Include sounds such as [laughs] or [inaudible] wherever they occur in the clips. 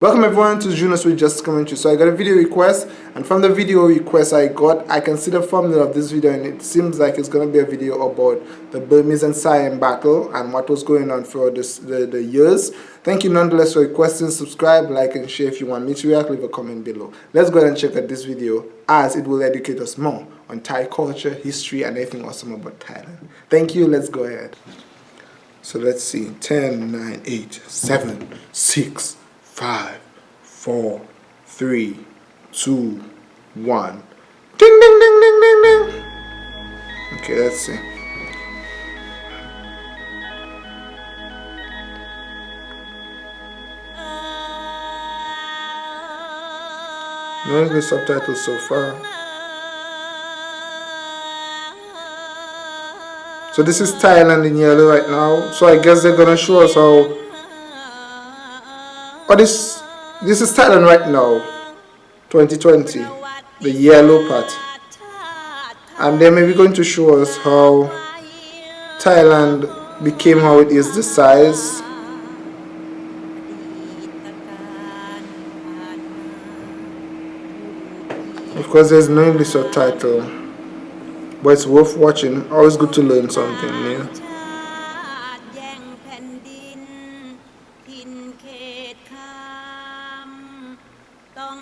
Welcome everyone to Junos with Just Commentary. So I got a video request and from the video request I got, I can see the thumbnail of this video and it seems like it's going to be a video about the Burmese and Siam battle and what was going on for this, the, the years. Thank you nonetheless for requesting, subscribe, like and share if you want me to react, leave a comment below. Let's go ahead and check out this video as it will educate us more on Thai culture, history and anything awesome about Thailand. Thank you, let's go ahead. So let's see, 10, 9, 8, 7, 6, five, four, three, two, one. Ding, ding, ding, ding, ding, ding. Okay, let's see. No English subtitles so far. So this is Thailand in yellow right now. So I guess they're gonna show us how but this this is Thailand right now, 2020, the yellow part. And they may be going to show us how Thailand became how it is, the size. Of course, there's no English subtitle, but it's worth watching. Always good to learn something new.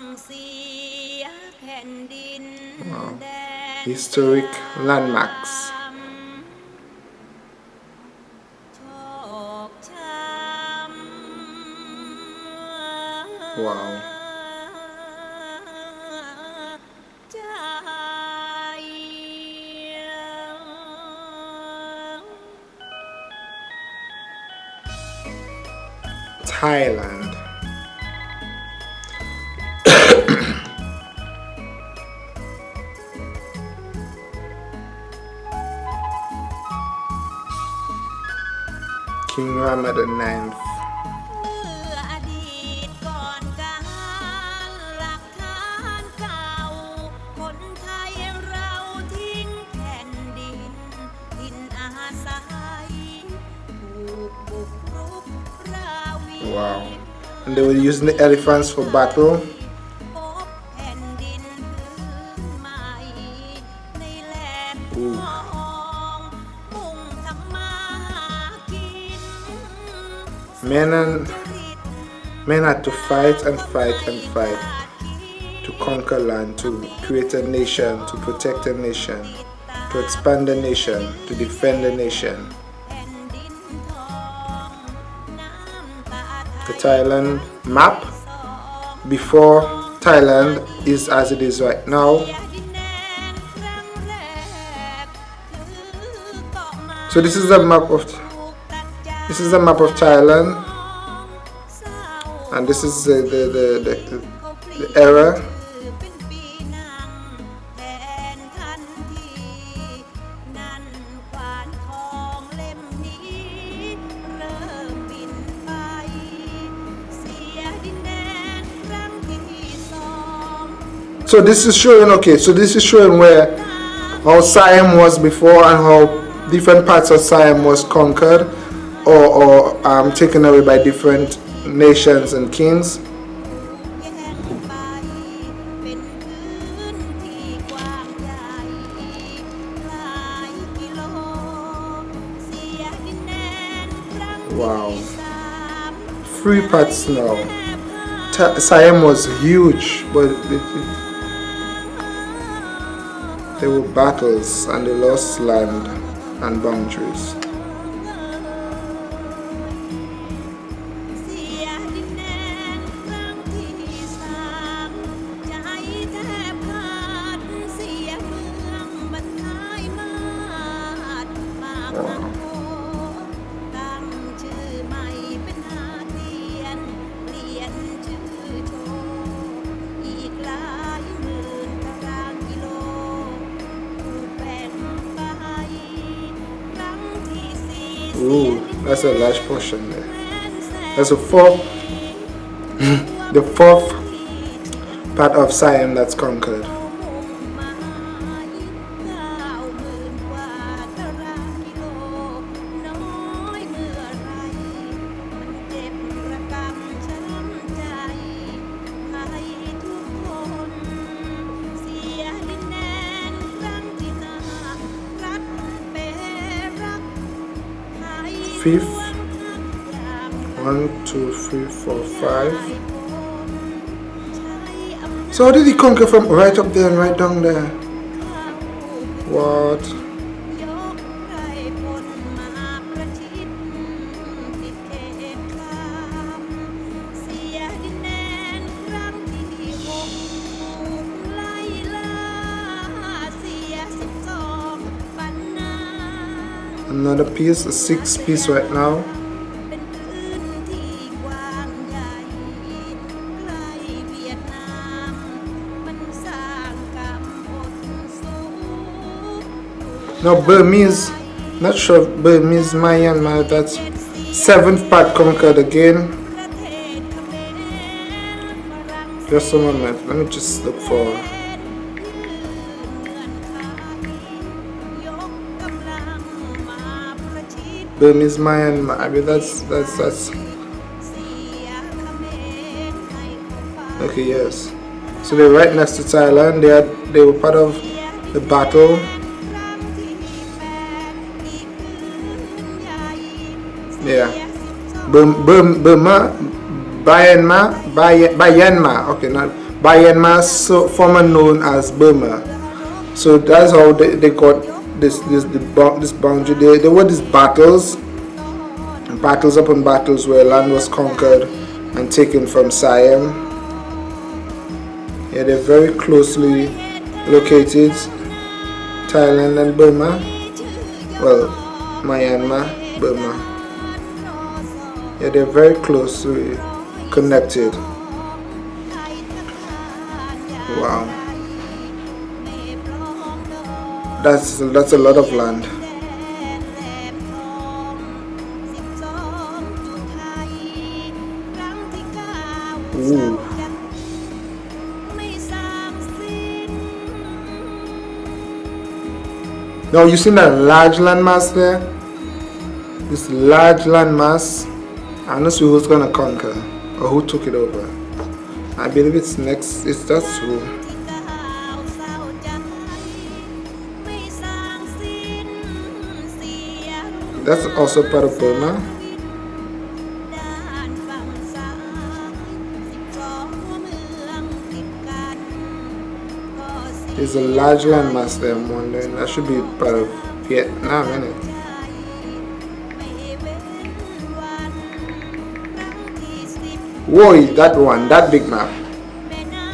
Wow. Oh, historic landmarks. Wow. Thailand. King Muhammad IX. Wow. And they were using the elephants for battle. Men and men had to fight and fight and fight to conquer land, to create a nation, to protect a nation, to expand a nation, to defend a nation. The Thailand map before Thailand is as it is right now. So this is the map of this is the map of Thailand. And this is the, the, the, the, the era. So this is showing, okay, so this is showing where how Siam was before and how different parts of Siam was conquered or, or um, taken away by different nations and kings. Wow. Three parts now. Siam was huge, but there were battles and they lost land and boundaries. Ooh, that's a large portion there. That's a fourth, [laughs] the fourth part of Siam that's conquered. Fifth. One two three four five. So how did he conquer from right up there and right down there? What another piece a six piece right now. Now Burmese not sure Burmese Myanmar that's seventh part conquered again. Just a moment let me just look for Burmese Myanmar I mean that's that's that's okay yes. So they're right next to Thailand. They had they were part of the battle. Yeah. Burma Myanmar Myanmar okay not Myanmar so former known as Burma. So that's how they, they got this this the, this boundary there there were these battles. Battles upon battles where land was conquered and taken from Siam. Yeah they're very closely located Thailand and Burma. Well Myanmar Burma. Yeah they're very closely connected. Wow that's that's a lot of land Ooh. Now you see that large landmass there? This large landmass, I'm not sure who's gonna conquer or who took it over. I believe it's next, it's that's who. That's also part of Burma. There's a large landmass there, I'm wondering. That should be part of Vietnam, isn't it? Whoa, that one, that big map.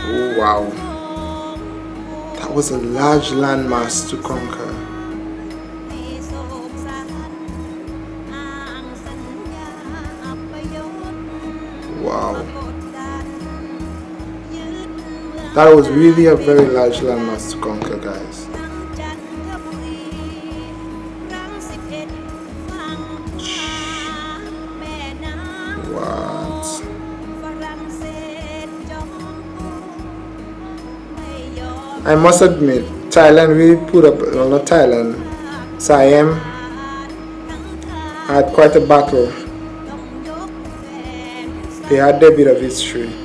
Oh, wow. That was a large landmass to conquer. That was really a very large landmass to conquer, guys. I must admit, Thailand really put up, well not Thailand, Siam had quite a battle. They had their bit of history.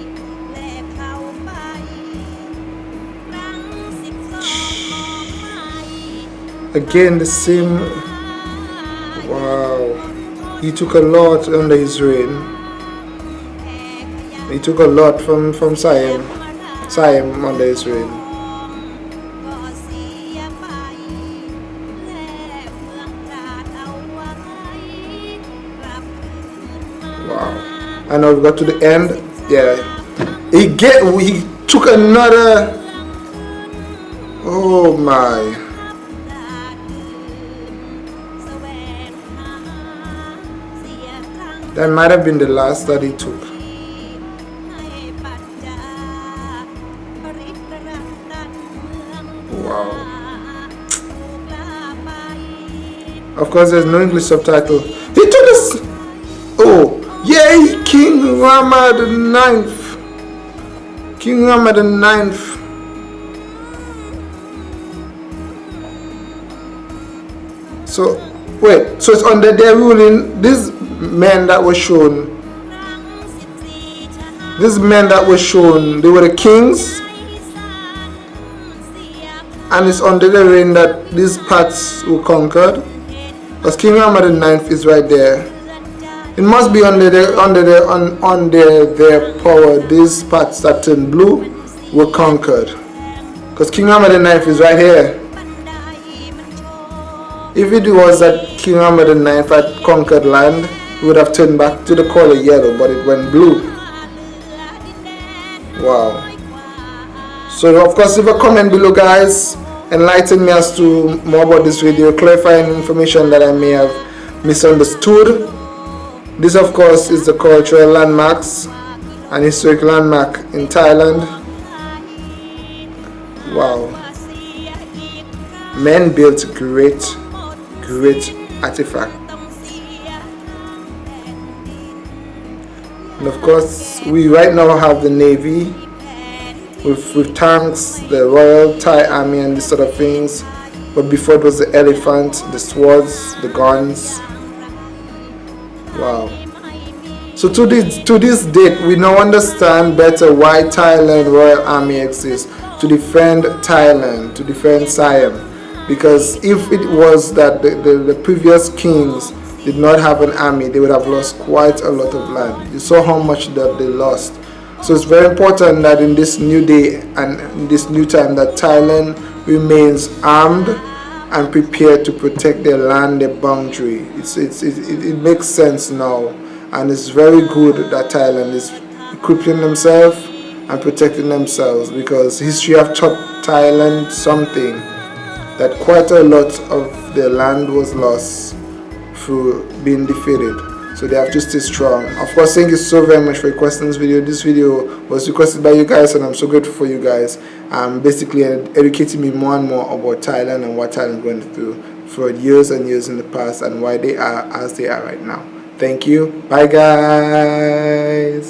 Again the same. Wow. He took a lot under his reign. He took a lot from from Siam. Siam under his reign. Wow. And now we got to the end. Yeah. He get he took another. Oh my That might have been the last that he took. Wow. Of course, there's no English subtitle. He took this. Oh, yay, King Rama the Ninth. King Rama the Ninth. So, wait, so it's under their ruling. This men that were shown. These men that were shown they were the kings. And it's under the reign that these parts were conquered. Because King Muhammad IX is right there. It must be under the under the on under their power these parts that turn blue were conquered. Because king Rama IX is right here. If it was that king Rama IX had conquered land it would have turned back to the color yellow but it went blue. Wow. So of course leave a comment below guys. Enlighten me as to more about this video. Clarifying information that I may have misunderstood. This of course is the cultural landmarks and historic landmark in Thailand. Wow. Men built great great artifact of course we right now have the navy with, with tanks the royal thai army and this sort of things. But before it was the elephant the swords the guns. Wow. So to this to this date we now understand better why thailand royal army exists. To defend thailand to defend siam. Because if it was that the, the, the previous kings did not have an army, they would have lost quite a lot of land. You saw how much that they lost. So it's very important that in this new day and this new time that Thailand remains armed and prepared to protect their land, their boundary. It's, it's, it, it makes sense now and it's very good that Thailand is equipping themselves and protecting themselves because history have taught Thailand something that quite a lot of their land was lost through being defeated. So they have to stay strong. Of course thank you so very much for requesting this video. This video was requested by you guys and i'm so grateful for you guys. Um basically educating me more and more about thailand and what thailand is going through for years and years in the past and why they are as they are right now. Thank you. Bye guys